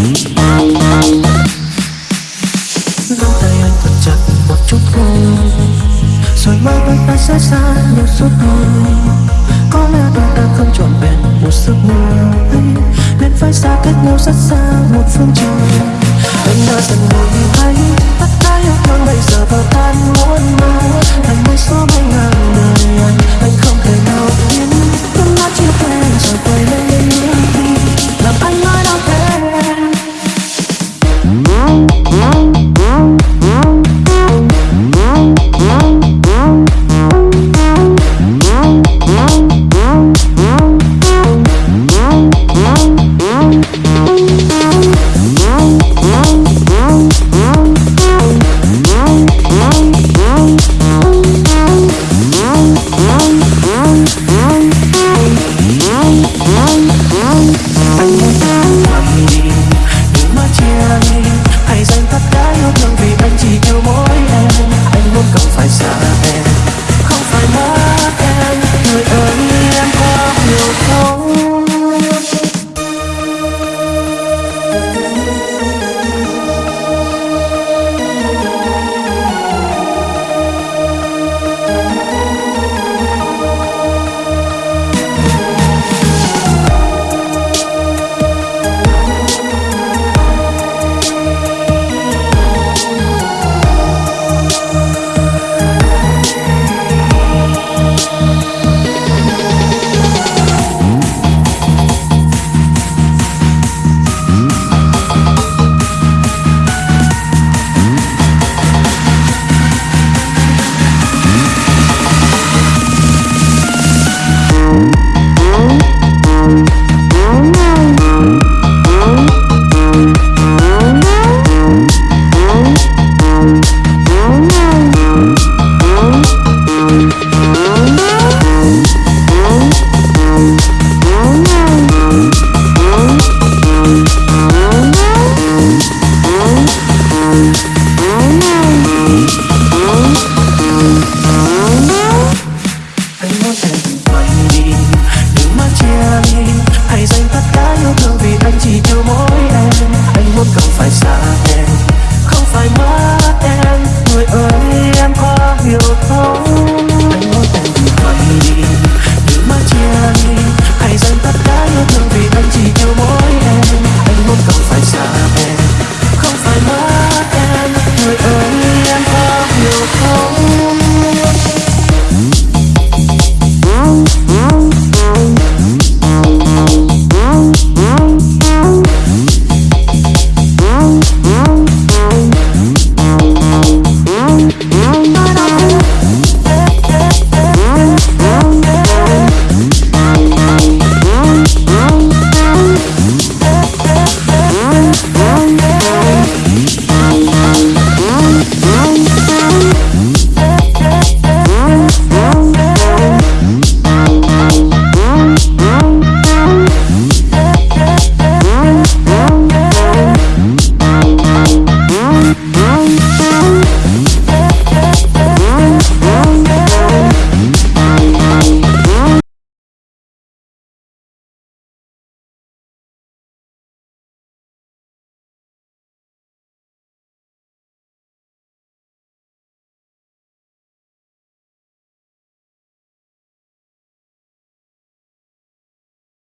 Nắm tay anh thật chặt một chút thôi. Rồi mai vẫn ta sẽ xa nhau suốt đời Có lẽ đôi ta không trọn vẹn một giấc mơ Nên phải xa cách nhau rất xa một phương trời. Anh đã dần đổi thay Bắt tay yêu thương Oh.